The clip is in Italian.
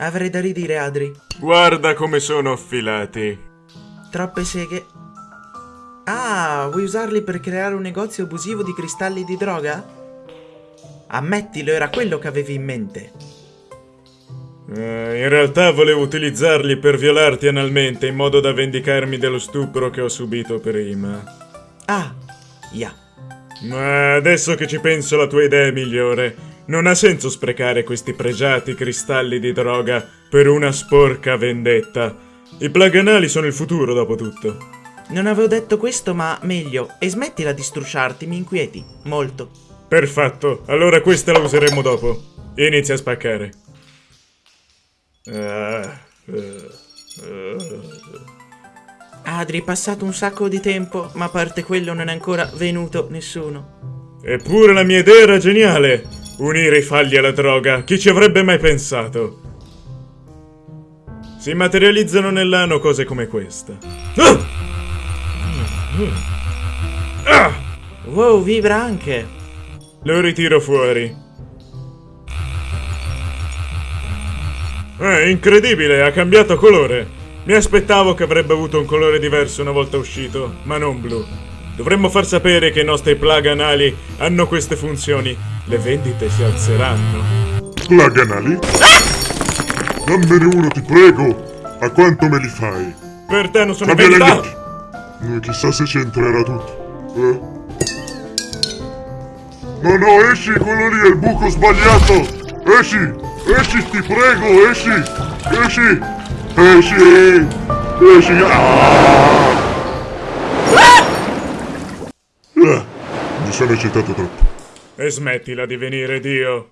Avrei da ridire, Adri. Guarda come sono affilati. Troppe seghe. Ah, vuoi usarli per creare un negozio abusivo di cristalli di droga? Ammettilo, era quello che avevi in mente. Eh, in realtà volevo utilizzarli per violarti analmente in modo da vendicarmi dello stupro che ho subito prima. Ah, ya. Ma adesso che ci penso la tua idea è migliore. Non ha senso sprecare questi pregiati cristalli di droga per una sporca vendetta. I plaganali sono il futuro, dopo tutto. Non avevo detto questo, ma meglio. E smettila di strusciarti, mi inquieti. Molto. Perfetto, allora questa la useremo dopo. Inizia a spaccare. Adri, è passato un sacco di tempo, ma a parte quello non è ancora venuto nessuno. Eppure la mia idea era geniale! Unire i falli alla droga, chi ci avrebbe mai pensato? Si materializzano nell'ano cose come questa. Ah! Ah! Wow, vibra anche! Lo ritiro fuori. È incredibile, ha cambiato colore. Mi aspettavo che avrebbe avuto un colore diverso una volta uscito, ma non blu. Dovremmo far sapere che i nostri plug anali hanno queste funzioni le vendite si alzeranno. Plaganali? Dammene uno, ti prego! A quanto me li fai? Per te non sono vendita! leggi! Eh, chissà se c'entrerà tutto. Eh? No, no, esci, quello lì è il buco sbagliato! Esci! Esci, ti prego, esci! Esci! Esci! Esci! Ah! Ah, mi sono eccitato troppo. E smettila di venire Dio.